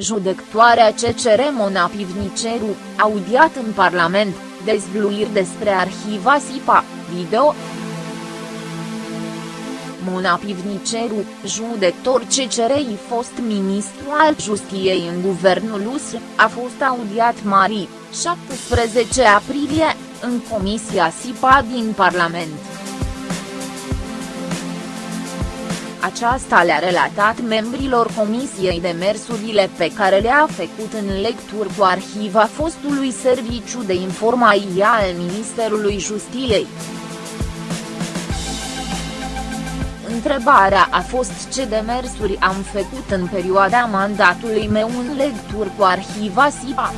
Judectoarea CCR Mona Pivniceru, audiat în Parlament, dezvluiri despre arhiva SIPA, video. Mona Pivniceru, judector CCR-i fost ministru al justiției în guvernul USR, a fost audiat mari, 17 aprilie, în Comisia SIPA din Parlament. Aceasta le-a relatat membrilor comisiei demersurile pe care le-a făcut în lecturi cu arhiva fostului Serviciu de Informație al Ministerului Justiției. Întrebarea a fost ce demersuri am făcut în perioada mandatului meu în lecturi cu arhiva SIPA.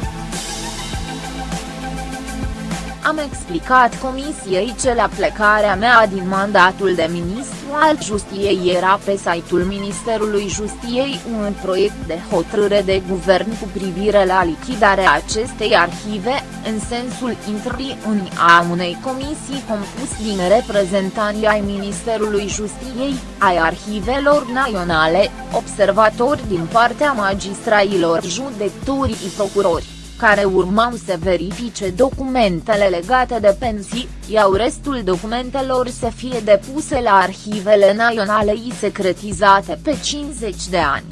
Am explicat comisiei ce la plecarea mea din mandatul de ministru al Justiției era pe site-ul Ministerului Justiției un proiect de hotărâre de guvern cu privire la lichidarea acestei arhive, în sensul intrării în a unei comisii compus din reprezentanții ai Ministerului Justiției, ai arhivelor naționale, observatori din partea magistraților judecătorii procurori care urmau să verifice documentele legate de pensii, iau restul documentelor să fie depuse la arhivele naționale i secretizate pe 50 de ani.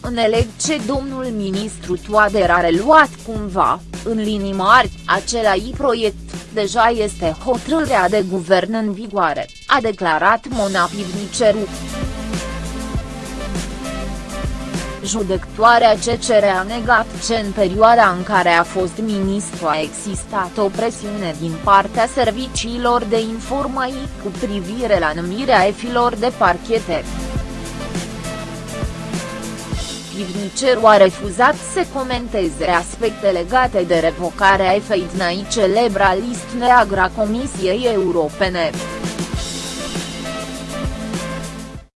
Înțeleg ce domnul ministru Toader a reluat cumva, în linii mari, acelai proiect, deja este hotărârea de guvern în vigoare, a declarat Mona Pivniceru. Judectoarea CCR a negat ce în perioada în care a fost ministru a existat o presiune din partea serviciilor de informații cu privire la numirea efilor de parchete. Pivniceru a refuzat să comenteze aspecte legate de revocarea efei celebra list neagra Comisiei Europene.